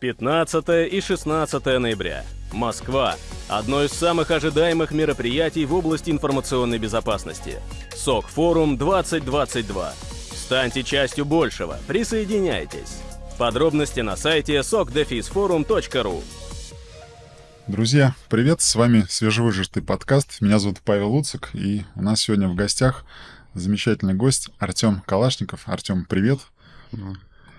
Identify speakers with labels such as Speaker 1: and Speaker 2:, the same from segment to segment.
Speaker 1: 15 и 16 ноября. Москва. Одно из самых ожидаемых мероприятий в области информационной безопасности. СОК Форум 2022. Станьте частью большего. Присоединяйтесь. Подробности на сайте sokdefisforum.ru
Speaker 2: Друзья, привет, с вами свежевыжатый подкаст. Меня зовут Павел Луцик, и у нас сегодня в гостях замечательный гость Артем Калашников. Артем, привет.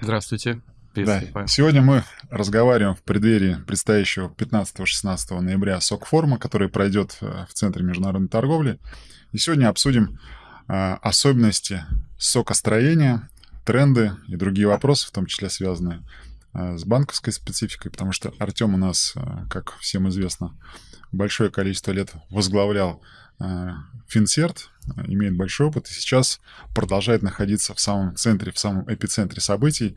Speaker 3: Здравствуйте.
Speaker 2: Да. Сегодня мы разговариваем в преддверии предстоящего 15-16 ноября СОК-форума, который пройдет э, в Центре международной торговли. И сегодня обсудим э, особенности сокостроения, тренды и другие вопросы, в том числе связанные э, с банковской спецификой, потому что Артем у нас, э, как всем известно, большое количество лет возглавлял Финсерт, имеет большой опыт и сейчас продолжает находиться в самом центре, в самом эпицентре событий,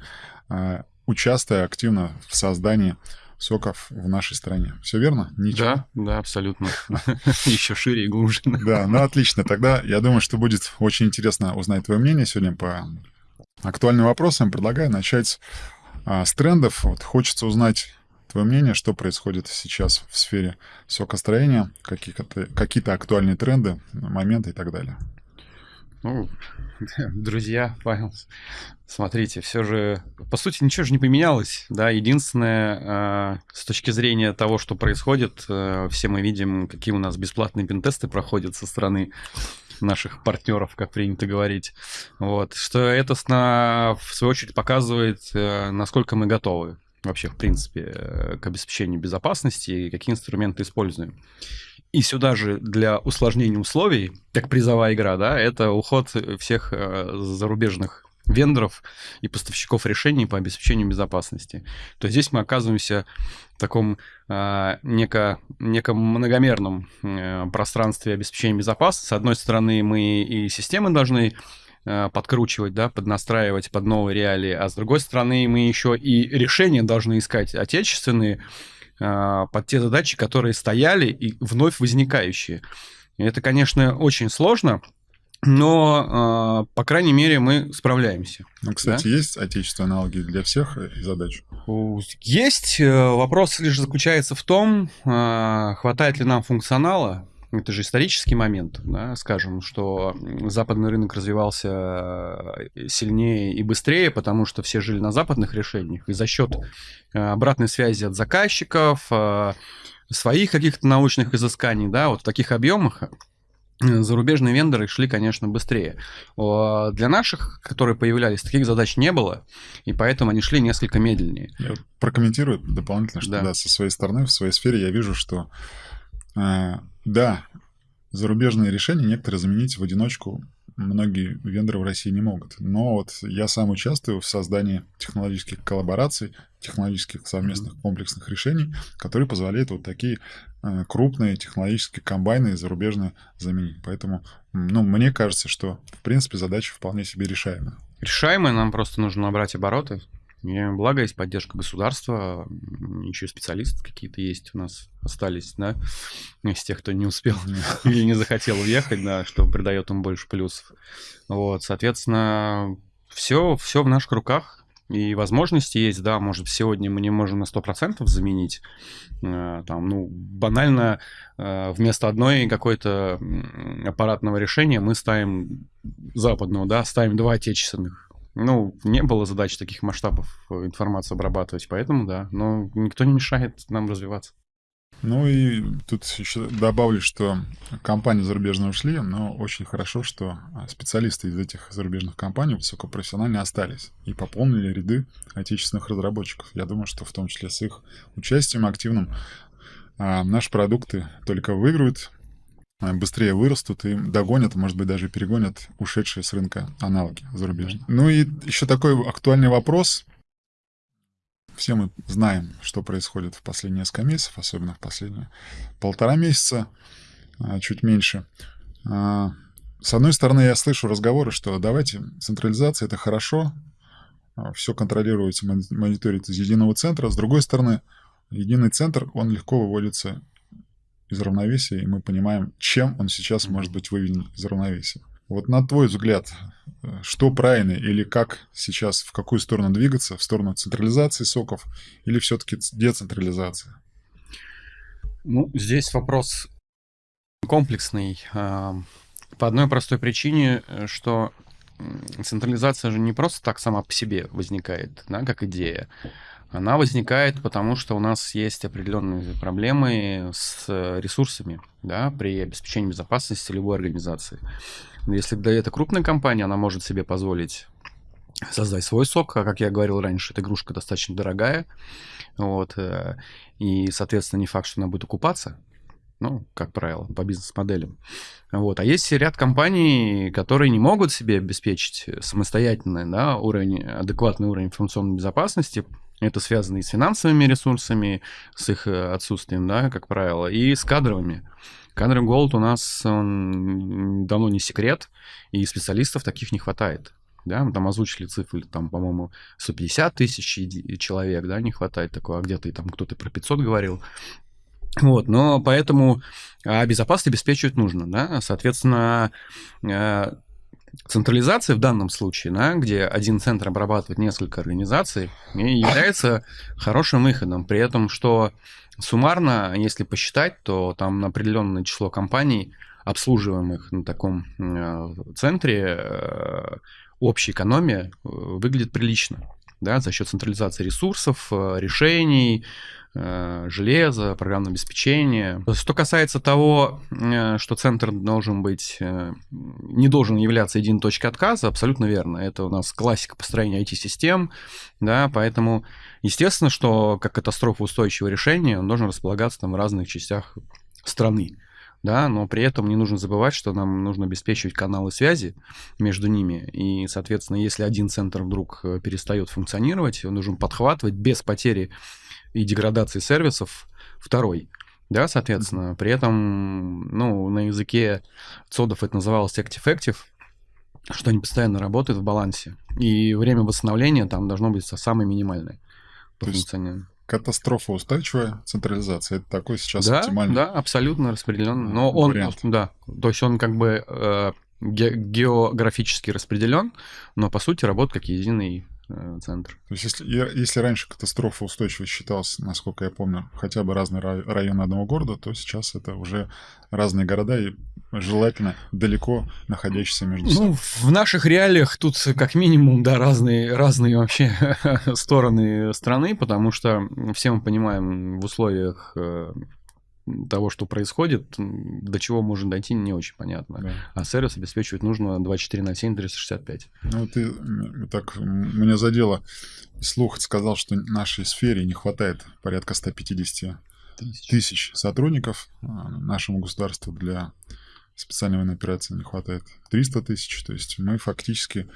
Speaker 2: а, участвуя активно в создании соков в нашей стране. Все верно?
Speaker 3: Ничего? Да, да, абсолютно. Еще шире и глубже.
Speaker 2: Да, ну отлично. Тогда я думаю, что будет очень интересно узнать твое мнение сегодня по актуальным вопросам. Предлагаю начать а, с трендов. Вот хочется узнать твое мнение, что происходит сейчас в сфере сокостроения, какие-то какие актуальные тренды, моменты и так далее.
Speaker 3: Ну, друзья, Павел, смотрите, все же, по сути, ничего же не поменялось, да, единственное, э, с точки зрения того, что происходит, э, все мы видим, какие у нас бесплатные пентесты проходят со стороны наших партнеров, как принято говорить, вот, что это, в свою очередь, показывает, э, насколько мы готовы вообще, в принципе, э, к обеспечению безопасности и какие инструменты используем. И сюда же для усложнения условий, как призовая игра, да, это уход всех э, зарубежных вендоров и поставщиков решений по обеспечению безопасности. То есть здесь мы оказываемся в таком э, неко, неком многомерном э, пространстве обеспечения безопасности. С одной стороны, мы и системы должны подкручивать, да, поднастраивать под новые реалии, а с другой стороны, мы еще и решения должны искать отечественные, а, под те задачи, которые стояли и вновь возникающие. И это, конечно, очень сложно, но, э, по крайней мере, мы справляемся.
Speaker 2: Ну, кстати, да? есть отечественные аналоги для всех задач?
Speaker 3: Есть. Э, вопрос лишь заключается в том, э, хватает ли нам функционала, это же исторический момент, да, скажем, что западный рынок развивался э, сильнее и быстрее, потому что все жили на западных решениях, и за счет э, обратной связи от заказчиков, э, своих каких-то научных изысканий, да, вот в таких объемах зарубежные вендоры шли, конечно, быстрее. Для наших, которые появлялись, таких задач не было, и поэтому они шли несколько медленнее.
Speaker 2: Я прокомментирую дополнительно, что да. Да, со своей стороны, в своей сфере я вижу, что да, зарубежные решения некоторые заменить в одиночку многие вендоры в России не могут. Но вот я сам участвую в создании технологических коллабораций, технологических совместных комплексных решений, которые позволяют вот такие э, крупные технологические комбайны зарубежные заменить. Поэтому, ну, мне кажется, что, в принципе, задача вполне себе решаемая.
Speaker 3: Решаемая, нам просто нужно набрать обороты, и благо есть поддержка государства, еще специалисты какие-то есть у нас остались, да, из тех, кто не успел или не захотел уехать, да, что придает им больше плюсов. Вот, соответственно, все, все в наших руках, и возможности есть, да, может, сегодня мы не можем на 100% заменить, э, там, ну, банально э, вместо одной какой-то аппаратного решения мы ставим западного, да, ставим два отечественных, ну, не было задач таких масштабов э, информацию обрабатывать, поэтому да. Но никто не мешает нам развиваться.
Speaker 2: Ну и тут еще добавлю, что компании зарубежные ушли, но очень хорошо, что а, специалисты из этих зарубежных компаний высокопрофессионально остались и пополнили ряды отечественных разработчиков. Я думаю, что в том числе с их участием активным а, наши продукты только выиграют, быстрее вырастут и догонят, может быть, даже перегонят ушедшие с рынка аналоги зарубежные. Ну и еще такой актуальный вопрос. Все мы знаем, что происходит в последние несколько месяцев, особенно в последние полтора месяца, а, чуть меньше. А, с одной стороны, я слышу разговоры, что давайте, централизация — это хорошо, а, все контролировать, мониторить из единого центра. С другой стороны, единый центр, он легко выводится из равновесия, и мы понимаем, чем он сейчас может быть выведен из равновесия. Вот на твой взгляд, что правильно или как сейчас, в какую сторону двигаться? В сторону централизации соков или все-таки децентрализации?
Speaker 3: Ну, здесь вопрос комплексный. А, по одной простой причине, что централизация же не просто так сама по себе возникает, да, как идея. Она возникает потому, что у нас есть определенные проблемы с ресурсами да, при обеспечении безопасности любой организации. Если да, это крупная компания, она может себе позволить создать свой сок, а как я говорил раньше, эта игрушка достаточно дорогая, вот, э, и, соответственно, не факт, что она будет окупаться, ну, как правило, по бизнес-моделям. Вот. А есть ряд компаний, которые не могут себе обеспечить самостоятельно да, уровень, адекватный уровень информационной безопасности. Это связано и с финансовыми ресурсами, с их э, отсутствием, да, как правило, и с кадровыми. Кадровый голод у нас он давно не секрет, и специалистов таких не хватает. Да, мы там озвучили цифры, там, по-моему, 150 тысяч человек, да, не хватает такого, а где-то там кто-то про 500 говорил. Вот, но поэтому а безопасность обеспечивать нужно, да, соответственно, э, централизация в данном случае, да, где один центр обрабатывает несколько организаций, является хорошим выходом, при этом, что суммарно, если посчитать, то там определенное число компаний, обслуживаемых на таком э, центре, э, общая экономия выглядит прилично да, за счет централизации ресурсов, решений, Э, железо, программное обеспечение. Что касается того, э, что центр должен быть, э, не должен являться единой точкой отказа, абсолютно верно. Это у нас классика построения IT-систем, да, поэтому естественно, что как катастрофоустойчивое решение он должен располагаться там в разных частях страны. Да, но при этом не нужно забывать, что нам нужно обеспечивать каналы связи между ними. И, соответственно, если один центр вдруг перестает функционировать, он должен подхватывать без потери и деградации сервисов второй. Да, соответственно, при этом, ну, на языке цодов это называлось active-active, что они постоянно работают в балансе. И время восстановления там должно быть самое минимальное
Speaker 2: по функционированию. Катастрофа устойчивая централизация. Это такой сейчас
Speaker 3: да,
Speaker 2: оптимальный.
Speaker 3: Да, абсолютно распределен. Но он, вариант. да, то есть он как бы э, географически распределен, но по сути работает как единый центр.
Speaker 2: То есть если, если раньше катастрофа устойчивость считалась, насколько я помню, хотя бы разные районы одного города, то сейчас это уже разные города и желательно далеко находящиеся между собой.
Speaker 3: Ну, в наших реалиях тут как минимум, да, разные, разные вообще стороны страны, потому что все мы понимаем в условиях э, того, что происходит, до чего можно дойти, не очень понятно. Да. А сервис обеспечивать нужно 24 на 7, 365.
Speaker 2: Ну, ты так меня задело. Слух сказал, что нашей сфере не хватает порядка 150 тысяч, тысяч сотрудников. А нашему государству для специальной военной операции не хватает 300 тысяч. То есть мы фактически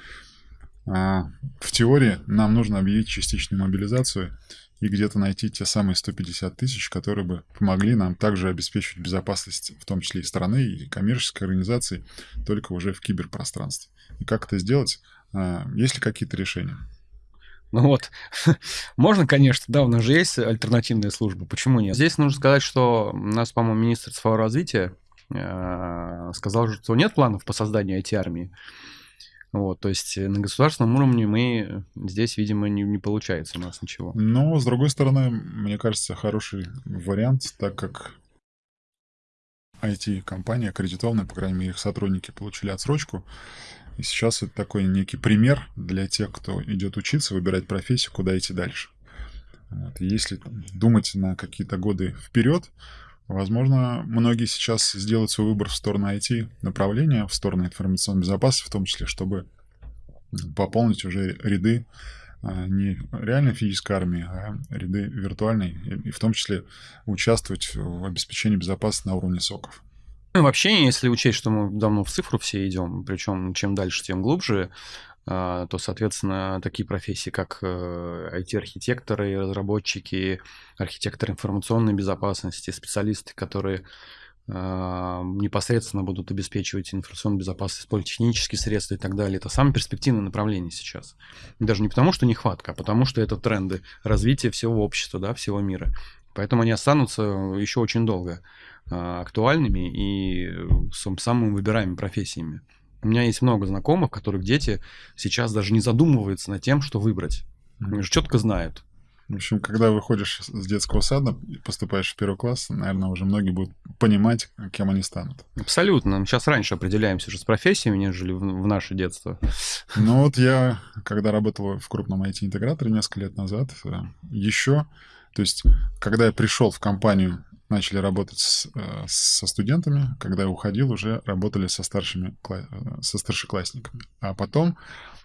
Speaker 2: а, в теории нам нужно объявить частичную мобилизацию и где-то найти те самые 150 тысяч, которые бы помогли нам также обеспечивать безопасность, в том числе и страны, и коммерческой организации, только уже в киберпространстве. И как это сделать? А, есть ли какие-то решения?
Speaker 3: Ну вот, можно, конечно, да, у нас же есть альтернативная служба, почему нет? Здесь нужно сказать, что у нас, по-моему, министр цифрового развития э, сказал, что нет планов по созданию IT-армии. Вот, то есть э, на государственном уровне мы здесь, видимо, не, не получается у нас ничего.
Speaker 2: Но, с другой стороны, мне кажется, хороший вариант, так как IT-компания аккредитованная, по крайней мере, их сотрудники получили отсрочку. И сейчас это такой некий пример для тех, кто идет учиться, выбирать профессию, куда идти дальше. Вот. если думать на какие-то годы вперед, Возможно, многие сейчас сделают свой выбор в сторону IT-направления, в сторону информационной безопасности, в том числе, чтобы пополнить уже ряды а, не реальной физической армии, а ряды виртуальной, и в том числе участвовать в обеспечении безопасности на уровне соков.
Speaker 3: Ну, вообще, если учесть, что мы давно в цифру все идем, причем чем дальше, тем глубже, то, соответственно, такие профессии, как IT-архитекторы, э, разработчики, архитекторы информационной безопасности, специалисты, которые а, непосредственно будут обеспечивать информационную безопасность, использовать технические средства и так далее. Это самое перспективное направление сейчас. Даже не потому, что нехватка, а потому, что это тренды развития всего общества, да, всего мира. Поэтому они останутся еще очень долго а, актуальными и самыми выбираемыми профессиями. У меня есть много знакомых, которых дети сейчас даже не задумываются над тем, что выбрать. Они уже четко знают.
Speaker 2: В общем, когда выходишь с детского сада и поступаешь в первый класс, наверное, уже многие будут понимать, кем они станут.
Speaker 3: Абсолютно. Мы сейчас раньше определяемся уже с профессиями, нежели в, в наше детство.
Speaker 2: Ну вот я, когда работал в крупном IT-интеграторе несколько лет назад, э, еще, то есть, когда я пришел в компанию, начали работать с, э, со студентами, когда я уходил, уже работали со старшими, э, со старшеклассниками. А потом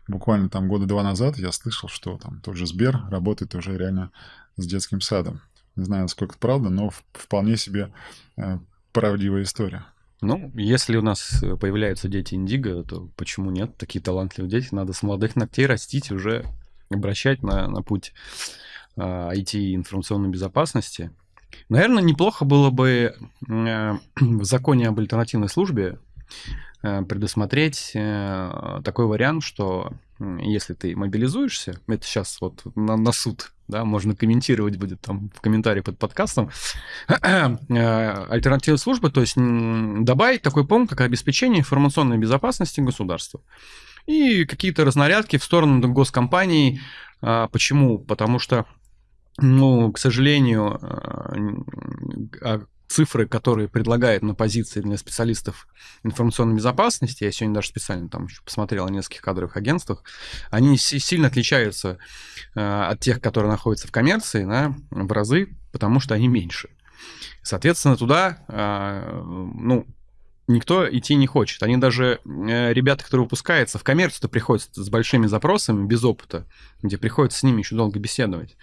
Speaker 2: буквально там года два назад я слышал, что там тот же Сбер работает уже реально с детским садом. Не знаю, насколько это правда, но вполне себе э, правдивая история.
Speaker 3: Ну, если у нас появляются дети индиго, то почему нет? Такие талантливые дети надо с молодых ногтей растить, уже обращать на, на путь IT информационной безопасности. Наверное, неплохо было бы э, в законе об альтернативной службе Э, предусмотреть э, такой вариант, что если ты мобилизуешься, это сейчас вот на, на суд, да, можно комментировать будет там в комментарии под подкастом, альтернативной службы, то есть добавить такой пункт, как обеспечение информационной безопасности государства. И какие-то разнарядки в сторону госкомпаний. А, почему? Потому что ну, к сожалению, цифры, которые предлагают на позиции для специалистов информационной безопасности, я сегодня даже специально там еще посмотрел о нескольких кадровых агентствах, они сильно отличаются э, от тех, которые находятся в коммерции, да, в разы, потому что они меньше. Соответственно, туда, ну, никто идти не хочет. Они даже, э, ребята, которые выпускаются в коммерцию, приходят с большими запросами, без опыта, где приходится с ними еще долго беседовать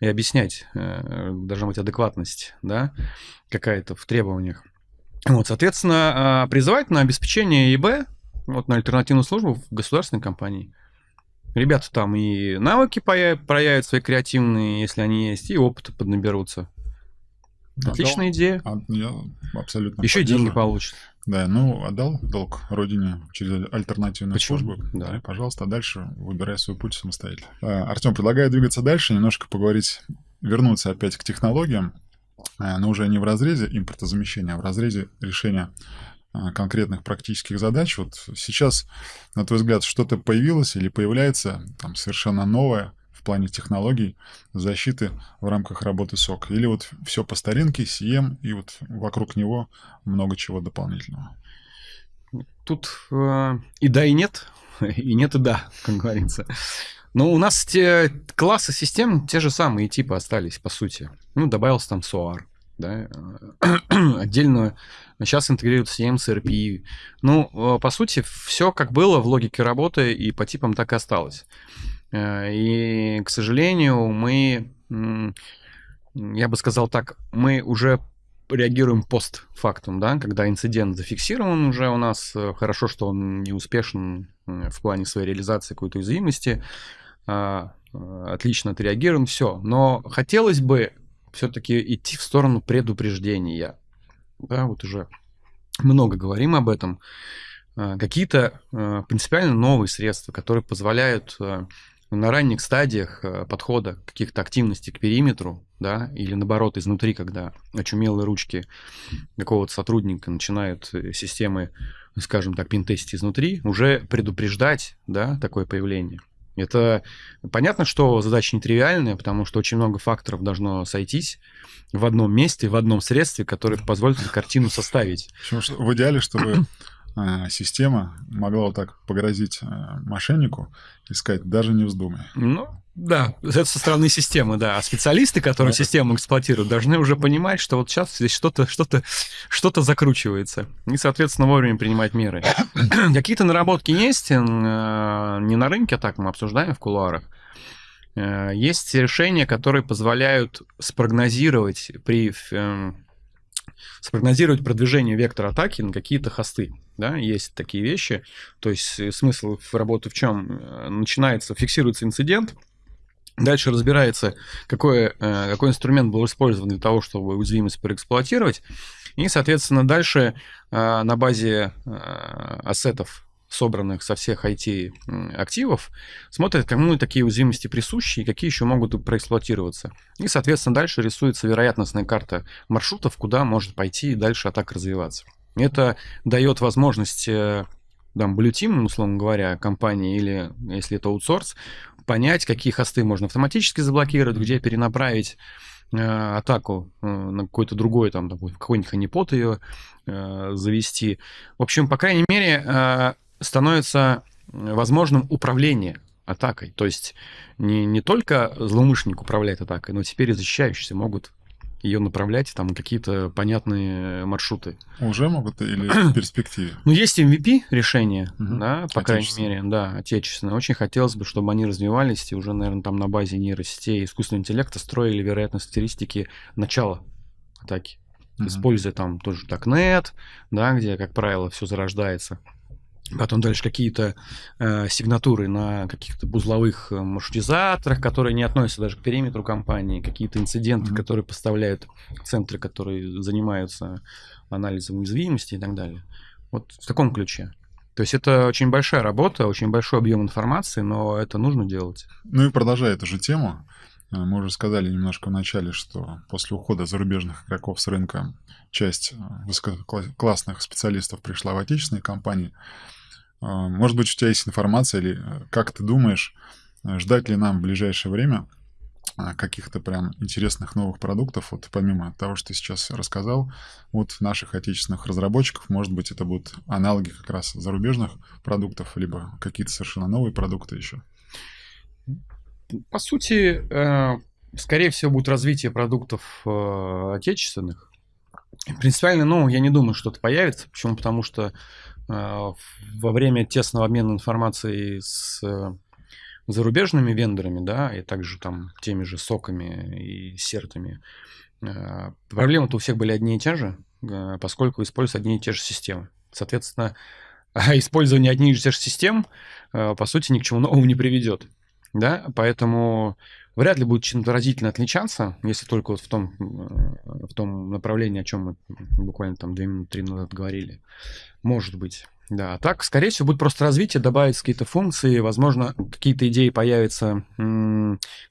Speaker 3: и объяснять, э, должна быть адекватность, да, какая-то в требованиях. Вот, соответственно, а, призывать на обеспечение ИБ, вот на альтернативную службу в государственной компании. Ребята там и навыки проявят свои креативные, если они есть, и опыт поднаберутся. Отличная отдал, идея.
Speaker 2: А, я абсолютно
Speaker 3: Еще деньги получат.
Speaker 2: Да, ну, отдал долг родине через альтернативную Почему? службу.
Speaker 3: Да.
Speaker 2: да. Пожалуйста, дальше выбирай свой путь самостоятельно. А, Артем, предлагаю двигаться дальше, немножко поговорить, вернуться опять к технологиям, а, но уже не в разрезе импортозамещения, а в разрезе решения а, конкретных практических задач. Вот сейчас, на твой взгляд, что-то появилось или появляется там совершенно новое, в плане технологий защиты в рамках работы СОК? Или вот все по старинке, CM, и вот вокруг него много чего дополнительного?
Speaker 3: Тут э, и да, и нет, и нет, и да, как говорится. Но у нас те классы систем те же самые типы остались, по сути. Ну, добавился там SOAR, да, отдельно сейчас интегрируют CM с RPI. Ну, э, по сути, все как было в логике работы и по типам так и осталось. Э, и, к сожалению, мы, я бы сказал так, мы уже реагируем постфактум, да, когда инцидент зафиксирован уже у нас, э, хорошо, что он не успешен в плане своей реализации какой-то уязвимости, э, отлично отреагирован, все. Но хотелось бы все-таки идти в сторону предупреждения. Да, вот уже много говорим об этом. Какие-то принципиально новые средства, которые позволяют на ранних стадиях э, подхода каких-то активностей к периметру, да, или наоборот изнутри, когда очумелые ручки какого-то сотрудника начинают э, системы, скажем так, пинтестить изнутри, уже предупреждать, да, такое появление. Это понятно, что задача нетривиальная, потому что очень много факторов должно сойтись в одном месте, в одном средстве, которое позволит картину составить.
Speaker 2: В идеале, чтобы система могла вот так погрозить э, мошеннику и сказать, даже не вздумай.
Speaker 3: Ну, да, это со стороны системы, да. А специалисты, которые систему эксплуатируют, должны уже понимать, что вот сейчас здесь что-то что-то что-то закручивается. И, соответственно, вовремя принимать меры. Какие-то наработки есть, э, не на рынке, а так мы обсуждаем в кулуарах. Есть решения, которые позволяют спрогнозировать при спрогнозировать продвижение вектора атаки на какие-то хосты. Да, есть такие вещи. То есть э, смысл работы в чем? Э, начинается, фиксируется инцидент, Дальше разбирается, какой, э, какой инструмент был использован для того, чтобы уязвимость проэксплуатировать. И, соответственно, дальше на базе ассетов собранных со всех IT-активов, смотрят, кому такие уязвимости присущи и какие еще могут проэксплуатироваться. И, соответственно, дальше рисуется вероятностная карта маршрутов, куда может пойти и дальше атака развиваться. Это дает возможность э, там, Blue Team, условно говоря, компании, или если это аутсорс, понять, какие хосты можно автоматически заблокировать, где перенаправить э, атаку э, на какой-то другой, там, какой-нибудь ханипот ее э, завести. В общем, по крайней мере, э, становится возможным управление атакой. То есть не, не только злоумышленник управляет атакой, но теперь и защищающиеся могут ее направлять там какие-то понятные маршруты.
Speaker 2: Уже могут или в перспективе?
Speaker 3: Ну, есть MVP решения, угу. да, по крайней мере, да, отечественные. Очень хотелось бы, чтобы они развивались и уже, наверное, там на базе нейросетей искусственного интеллекта строили вероятность статистики начала атаки. Угу. Используя там тоже Darknet, да, где, как правило, все зарождается. Потом дальше какие-то э, сигнатуры на каких-то узловых э, маршрутизаторах, которые не относятся даже к периметру компании, какие-то инциденты, mm-hmm. которые поставляют центры, которые занимаются анализом уязвимости и так далее. Вот в таком ключе. То есть это очень большая работа, очень большой объем информации, но это нужно делать.
Speaker 2: Ну и продолжая эту же тему, э, мы уже сказали немножко в начале, что после ухода зарубежных игроков с рынка часть э, высококлассных специалистов пришла в отечественные компании. А, может быть, у тебя есть информация, или э, как ты думаешь, э, ждать ли нам в ближайшее время а, каких-то прям интересных новых продуктов, вот помимо того, что ты сейчас рассказал, вот наших отечественных разработчиков, может быть, это будут аналоги как раз зарубежных продуктов, либо какие-то совершенно новые продукты еще?
Speaker 3: По сути, э, скорее всего, будет развитие продуктов отечественных. Принципиально, ну, я не думаю, что это появится. Почему? Потому что во время тесного обмена информацией с э, зарубежными вендорами, да, и также там теми же соками и сертами, а, проблемы-то у всех были одни и те же, а, поскольку используются одни и те же системы. Соответственно, использование одних и тех же систем, по сути, ни к чему новому не приведет. Да? Поэтому вряд ли будет чем-то разительно отличаться, если только вот в том, э, в том направлении, о чем мы буквально там две минуты, три назад говорили. Может быть. Да, так, скорее всего, будет просто развитие, добавить какие-то функции, возможно, какие-то идеи появятся,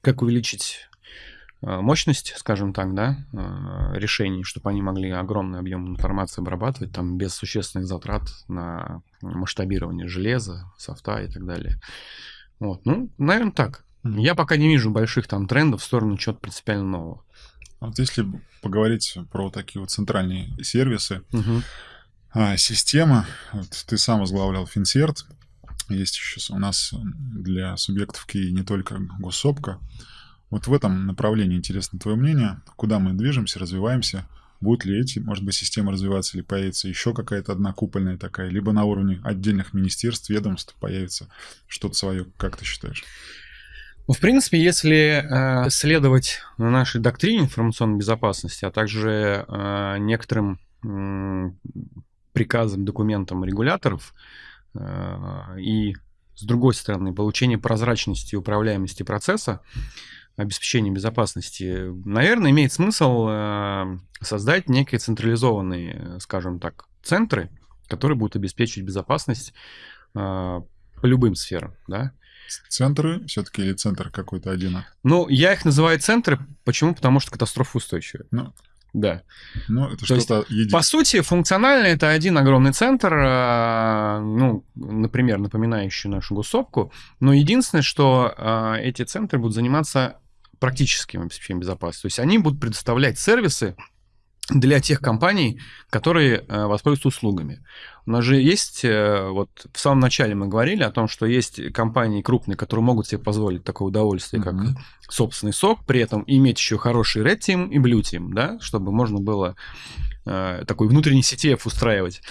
Speaker 3: как увеличить э, мощность, скажем так, да, э, решений, чтобы они могли огромный объем информации обрабатывать, там, без существенных затрат на масштабирование железа, софта и так далее. Вот, ну, наверное, так. Я пока не вижу больших там трендов в сторону чего-то принципиально нового.
Speaker 2: Вот если поговорить про такие вот центральные сервисы, угу. а, система, вот ты сам возглавлял Финсерт, есть еще у нас для субъектов КИ не только госсопка. Вот в этом направлении интересно твое мнение, куда мы движемся, развиваемся, будут ли эти, может быть, системы развиваться, или появится еще какая-то одна купольная такая, либо на уровне отдельных министерств, ведомств появится что-то свое, как ты считаешь?
Speaker 3: Ну, в принципе, если э, следовать нашей доктрине информационной безопасности, а также э, некоторым э, приказам, документам регуляторов, э, и, с другой стороны, получение прозрачности и управляемости процесса, обеспечения безопасности, наверное, имеет смысл э, создать некие централизованные, скажем так, центры, которые будут обеспечивать безопасность э, по любым сферам, да,
Speaker 2: Центры все-таки или центр какой-то один?
Speaker 3: Ну, я их называю центры. Почему? Потому что катастрофа устойчивая. Ну, да.
Speaker 2: Ну, это что-то
Speaker 3: единое. По сути, функционально это один огромный центр, а, ну, например, напоминающий нашу гуссопку. Но единственное, что а, эти центры будут заниматься практическим обеспечением безопасности. То есть они будут предоставлять сервисы для тех компаний, которые э, воспользуются услугами. У нас же есть, э, вот в самом начале мы говорили о том, что есть компании крупные, которые могут себе позволить такое удовольствие, mm-hmm. как собственный сок, при этом иметь еще хороший Red Team и Blue Team, да, чтобы можно было э, такой внутренний CTF устраивать.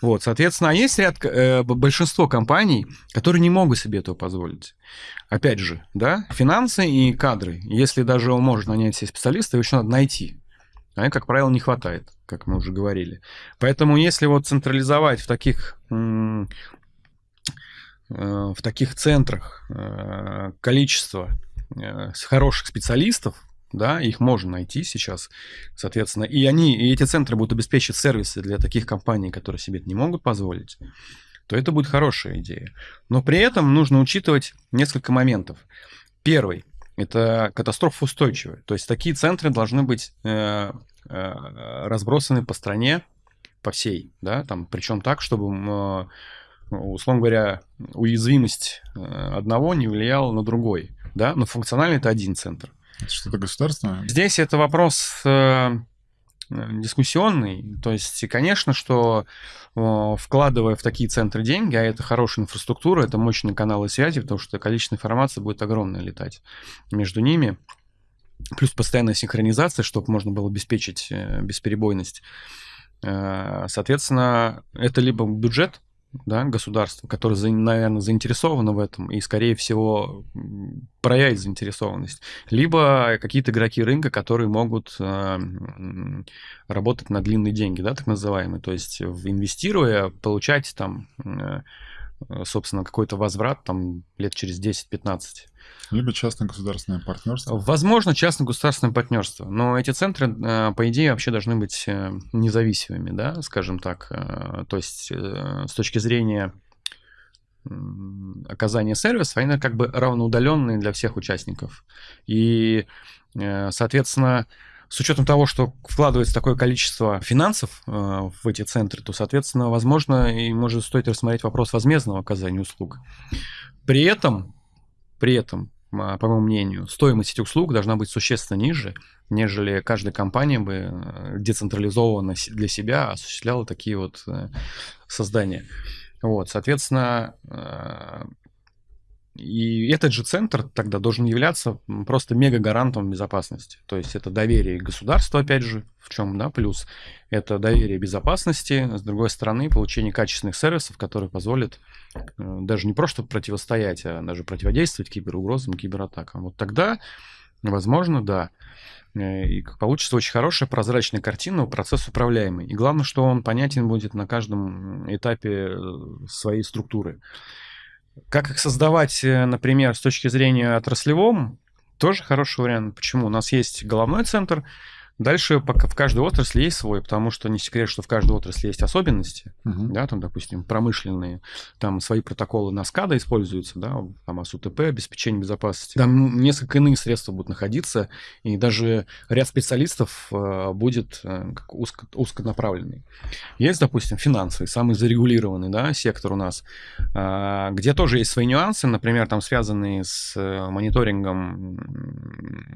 Speaker 3: Вот, соответственно, а есть ряд, э, большинство компаний, которые не могут себе этого позволить. Опять же, да, финансы и кадры. Если даже он может нанять себе специалиста, его еще надо найти а как правило, не хватает, как мы уже говорили. Поэтому если вот централизовать в таких э, в таких центрах э, количество э, хороших специалистов, да, их можно найти сейчас, соответственно, и они, и эти центры будут обеспечивать сервисы для таких компаний, которые себе это не могут позволить, то это будет хорошая идея. Но при этом нужно учитывать несколько моментов. Первый это катастрофа устойчивая. То есть такие центры должны быть э, э, разбросаны по стране, по всей, да, там, причем так, чтобы э, условно говоря, уязвимость одного не влияла на другой, да, но функционально это один центр.
Speaker 2: Это что-то государственное?
Speaker 3: Здесь это вопрос э, дискуссионный. То есть, конечно, что вкладывая в такие центры деньги, а это хорошая инфраструктура, это мощные каналы связи, потому что количество информации будет огромное летать между ними, плюс постоянная синхронизация, чтобы можно было обеспечить э, бесперебойность. Э, соответственно, это либо бюджет да, государства, которое, наверное, заинтересовано в этом и, скорее всего, проявит заинтересованность, либо какие-то игроки рынка, которые могут э, работать на длинные деньги, да, так называемые, то есть инвестируя, получать там, э, собственно, какой-то возврат там лет через 10-15.
Speaker 2: Либо частно-государственное партнерство.
Speaker 3: Возможно, частно-государственное партнерство. Но эти центры, э, по идее, вообще должны быть э, независимыми, да, скажем так. Э, то есть с точки зрения оказания сервиса, они как бы равноудаленные для всех участников. И, соответственно, с учетом того, что вкладывается такое количество финансов в эти центры, то, соответственно, возможно, и может стоит рассмотреть вопрос возмездного оказания услуг. При этом, при этом по моему мнению, стоимость этих услуг должна быть существенно ниже, нежели каждая компания бы э, децентрализованно для себя осуществляла такие вот э, создания. Вот, соответственно, э, и этот же центр тогда должен являться просто мега-гарантом безопасности. То есть это доверие государства, опять же, в чем да, плюс. Это доверие безопасности, с другой стороны, получение качественных сервисов, которые позволят э, даже не просто противостоять, а даже противодействовать киберугрозам, кибератакам. Вот тогда, возможно, да. Э, и получится очень хорошая прозрачная картина, процесс управляемый. И главное, что он понятен будет на каждом этапе э, своей структуры. Как их создавать, э, например, с точки зрения отраслевом, тоже хороший вариант. Почему? У нас есть головной центр, Дальше пока в каждой отрасли есть свой, потому что не секрет, что в каждой отрасли есть особенности, uh-huh. да, там, допустим, промышленные, там свои протоколы на SCADA используются, да, там АСУТП, обеспечение безопасности. Там несколько иные средства будут находиться, и даже ряд специалистов э, будет э, как узко, узконаправленный. Есть, допустим, финансовый, самый зарегулированный, да, сектор у нас, э, где тоже есть свои нюансы, например, там связанные с э, мониторингом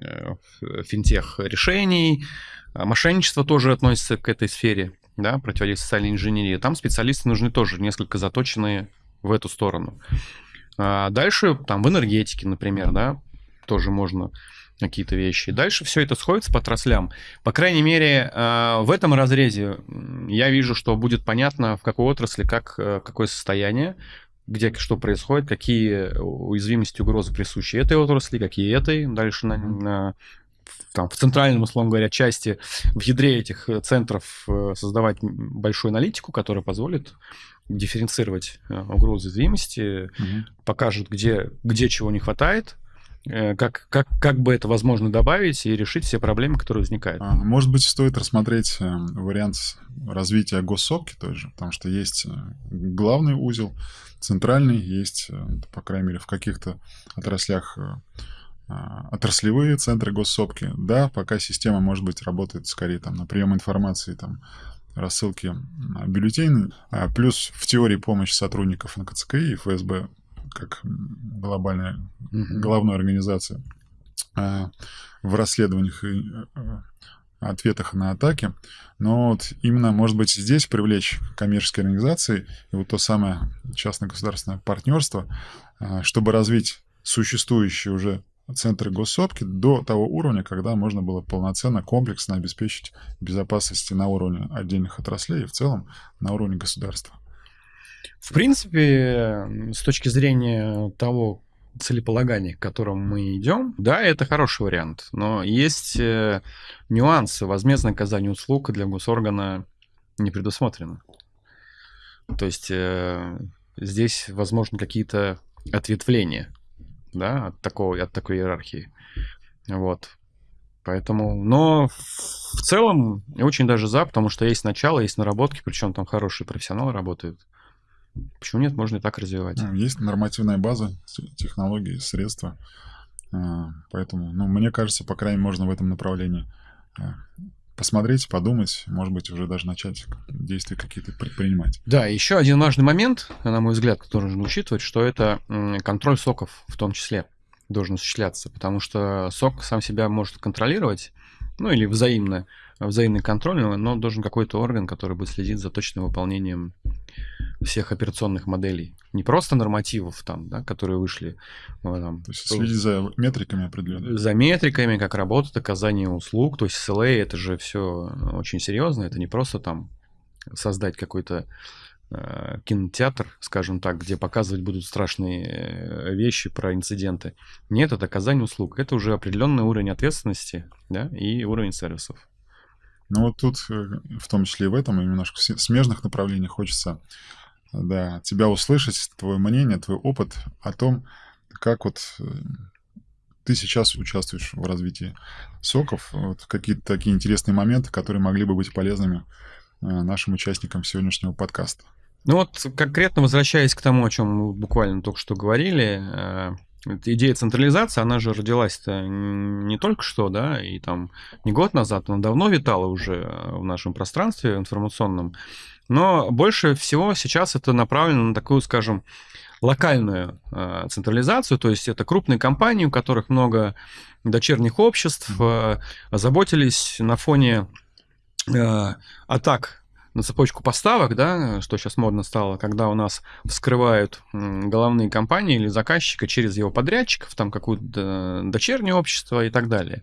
Speaker 3: э, финтех решений, мошенничество тоже относится к этой сфере, да, противодействие социальной инженерии. Там специалисты нужны тоже несколько заточенные в эту сторону. А дальше там в энергетике, например, да, тоже можно какие-то вещи. Дальше все это сходится по отраслям. По крайней мере, а, в этом разрезе я вижу, что будет понятно, в какой отрасли как, э, какое состояние, где что происходит, какие уязвимости, угрозы присущи этой отрасли, какие этой. Дальше на, на там, в центральном, условно говоря, части, в ядре этих э, центров э, создавать большую аналитику, которая позволит дифференцировать э, угрозы уязвимости, угу. покажет, где, где чего не хватает, как, как, как бы это возможно добавить и решить все проблемы, которые возникают. А,
Speaker 2: может быть, стоит рассмотреть вариант развития госсопки тоже, потому что есть главный узел, центральный, есть, по крайней мере, в каких-то отраслях отраслевые центры госсопки. Да, пока система, может быть, работает скорее там на прием информации, там, рассылки бюллетеней, а плюс в теории помощь сотрудников НКЦКИ и ФСБ как глобальная, головная организация а, в расследованиях и а, ответах на атаки. Но вот именно, может быть, здесь привлечь коммерческие организации и вот то самое частно-государственное партнерство, чтобы развить существующие уже центры госсопки до того уровня, когда можно было полноценно, комплексно обеспечить безопасность на уровне отдельных отраслей и в целом на уровне государства.
Speaker 3: В принципе, с точки зрения того целеполагания, к которому мы идем, да, это хороший вариант, но есть э, нюансы. Возмездное оказание услуг для госоргана не предусмотрено. То есть э, здесь, возможно, какие-то ответвления да, от, такого, от такой иерархии. Вот. Поэтому, но в целом очень даже за, потому что есть начало, есть наработки, причем там хорошие профессионалы работают. Почему нет, можно и так развивать.
Speaker 2: Есть нормативная база, технологии, средства. А, поэтому, ну, мне кажется, по крайней мере, можно в этом направлении а, посмотреть, подумать, может быть, уже даже начать действия какие-то предпринимать.
Speaker 3: Да, еще один важный момент, на мой взгляд, который нужно учитывать, что это контроль соков в том числе должен осуществляться, потому что сок сам себя может контролировать, ну или взаимно, взаимный контроль, но должен какой-то орган, который будет следить за точным выполнением всех операционных моделей. Не просто нормативов там, да, которые вышли.
Speaker 2: Ну, там, то есть следить за метриками определенными.
Speaker 3: За метриками, как работает оказание услуг. То есть SLA это же все очень серьезно. Это не просто там создать какой-то э, кинотеатр, скажем так, где показывать будут страшные э, вещи про инциденты. Нет, это оказание услуг. Это уже определенный уровень ответственности да, и уровень сервисов.
Speaker 2: Ну вот тут, э, в том числе и в этом, и немножко в смежных направлениях хочется да, тебя услышать, твое мнение, твой опыт о том, как вот э, ты сейчас участвуешь в развитии соков, вот какие-то такие интересные моменты, которые могли бы быть полезными э, нашим участникам сегодняшнего подкаста.
Speaker 3: Ну вот конкретно возвращаясь к тому, о чем мы буквально только что говорили, э, идея централизации, она же родилась-то не только что, да, и там не год назад, она давно витала уже в нашем пространстве информационном. Но больше всего сейчас это направлено на такую, скажем, локальную э, централизацию, то есть это крупные компании, у которых много дочерних обществ, э, озаботились на фоне э, атак на цепочку поставок, да, что сейчас модно стало, когда у нас вскрывают головные компании или заказчика через его подрядчиков, там какое-то дочернее общество и так далее.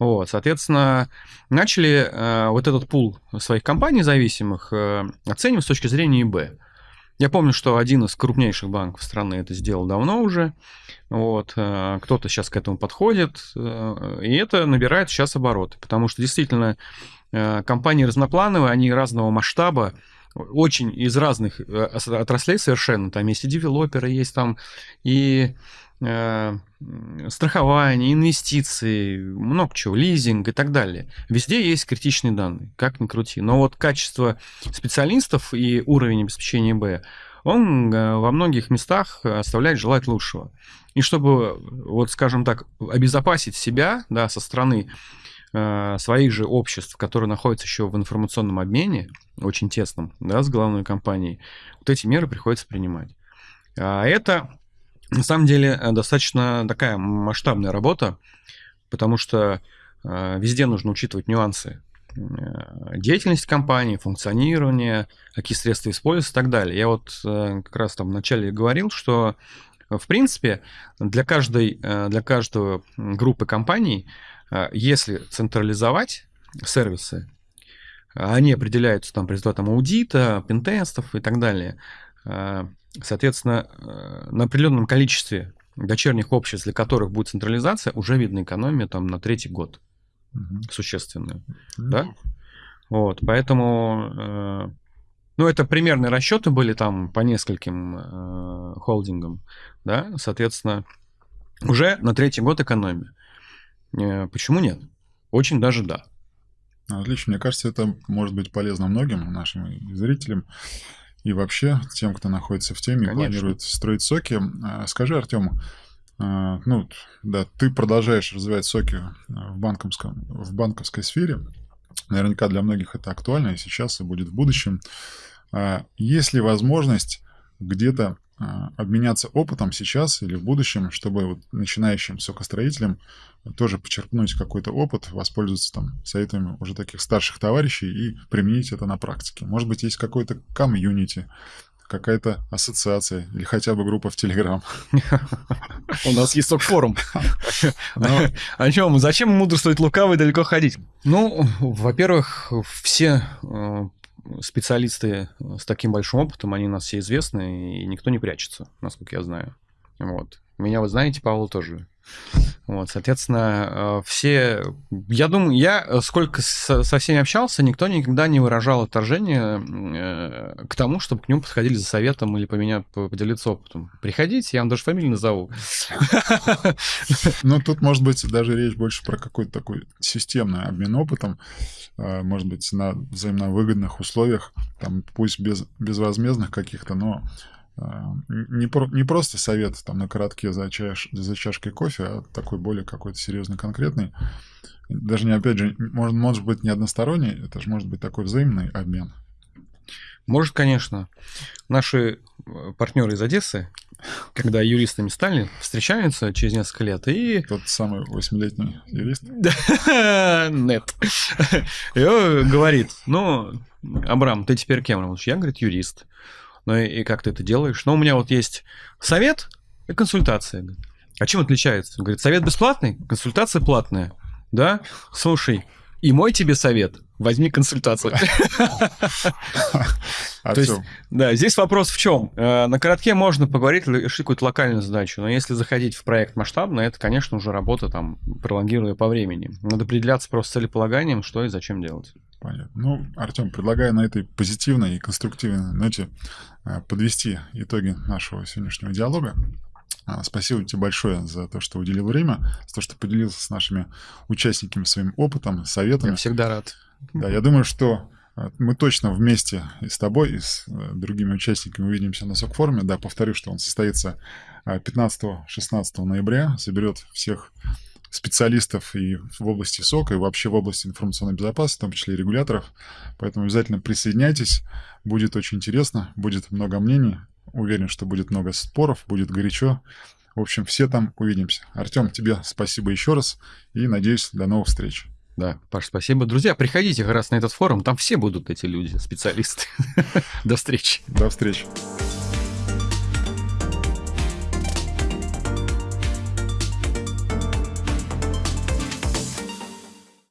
Speaker 3: Вот, соответственно, начали э, вот этот пул своих компаний зависимых э, оценивать с точки зрения ИБ. Я помню, что один из крупнейших банков страны это сделал давно уже. Вот, э, кто-то сейчас к этому подходит, э, и это набирает сейчас обороты, потому что действительно э, компании разноплановые, они разного масштаба, очень из разных э, отраслей совершенно. Там есть и девелоперы, есть там и Э, страхование, инвестиции, много чего, лизинг и так далее. Везде есть критичные данные, как ни крути. Но вот качество специалистов и уровень обеспечения Б, он э, во многих местах оставляет желать лучшего. И чтобы, вот скажем так, обезопасить себя да, со стороны э, своих же обществ, которые находятся еще в информационном обмене, очень тесном, да, с главной компанией, вот эти меры приходится принимать. А это на самом деле э, достаточно такая масштабная работа, потому что э, везде нужно учитывать нюансы э, деятельность компании, функционирование, какие средства используются и так далее. Я вот как раз там вначале говорил, что в принципе для каждой, для каждой группы компаний, если централизовать сервисы, они определяются там по результатам аудита, пентестов и так далее, Соответственно, э, на определенном количестве дочерних обществ, для которых будет централизация, уже видна экономия там на третий год угу. существенная. Угу. Да? Вот, поэтому, э, ну, это примерные расчеты были там по нескольким э, холдингам, да, соответственно, уже на третий год экономия. Э, почему нет? Очень даже да.
Speaker 2: Отлично, мне кажется, это может быть полезно многим нашим зрителям и вообще тем, кто находится в теме Конечно. и планирует строить соки. А, скажи, Артем, а, ну, да, ты продолжаешь развивать соки в, банковском, в банковской сфере. Наверняка для многих это актуально и сейчас, и будет в будущем. А, есть ли возможность где-то обменяться опытом сейчас или в будущем, чтобы вот начинающим сокостроителям тоже почерпнуть какой-то опыт, воспользоваться там советами уже таких старших товарищей и применить это на практике. Может быть, есть какой-то комьюнити, какая-то ассоциация или хотя бы группа в Телеграм.
Speaker 3: У нас есть сок-форум. О чем? Зачем мудрствовать лукаво и далеко ходить? Ну, во-первых, все э, специалисты с таким большим опытом, они у нас все известны, и никто не прячется, насколько я знаю. Вот. Меня, вы знаете, Павел тоже вот, соответственно, э, все... Я думаю, я э, сколько со, всеми общался, никто никогда не выражал отторжение э, к тому, чтобы к нему подходили за советом или поменять, поделиться опытом. Приходите, я вам даже фамилию назову.
Speaker 2: Ну, тут, может быть, даже речь больше про какой-то такой системный обмен опытом, может быть, на взаимно выгодных условиях, там, пусть без безвозмездных каких-то, но не, про, не просто совет там на коротке за, чаш, за чашкой кофе, а такой более какой-то серьезный, конкретный. Даже не, опять же, может, может быть не односторонний, это же может быть такой взаимный обмен.
Speaker 3: Может, конечно. Наши э, партнеры из Одессы, когда юристами стали, встречаются через несколько лет и...
Speaker 2: Тот самый восьмилетний юрист?
Speaker 3: Нет. И говорит, ну, Абрам, ты теперь кем? Я, говорит, юрист. Ну и как ты это делаешь? Ну, у меня вот есть совет и консультация. А чем отличается? Он говорит, совет бесплатный, консультация платная. Да? Слушай, и мой тебе совет – возьми консультацию. То есть, да, здесь вопрос в чем? Э, на коротке можно поговорить, решить какую-то локальную задачу, но если заходить в проект масштабно, это, конечно, уже работа там, пролонгируя по времени. Надо определяться просто целеполаганием, что и зачем делать.
Speaker 2: Понятно. Ну, Артем, предлагаю на этой позитивной и конструктивной ноте э, подвести итоги нашего сегодняшнего диалога. А, спасибо тебе большое за то, что уделил время, за то, что поделился с нашими участниками своим опытом, советами.
Speaker 3: Я всегда рад.
Speaker 2: Да, я думаю, что э, мы точно вместе и с тобой, и с э, другими участниками увидимся на СОК-форуме. Да, повторю, что он состоится 15-16 ноября, соберет всех специалистов и в области СОК, и вообще в области информационной безопасности, в том числе и регуляторов. Поэтому обязательно присоединяйтесь. Будет очень интересно, будет много мнений. Уверен, что будет много споров, будет горячо. В общем, все там увидимся. Артем, тебе спасибо еще раз и надеюсь, до новых встреч.
Speaker 3: Да, Паш, спасибо. Друзья, приходите как раз на этот форум, там все будут эти люди, специалисты. До встречи.
Speaker 2: До встречи.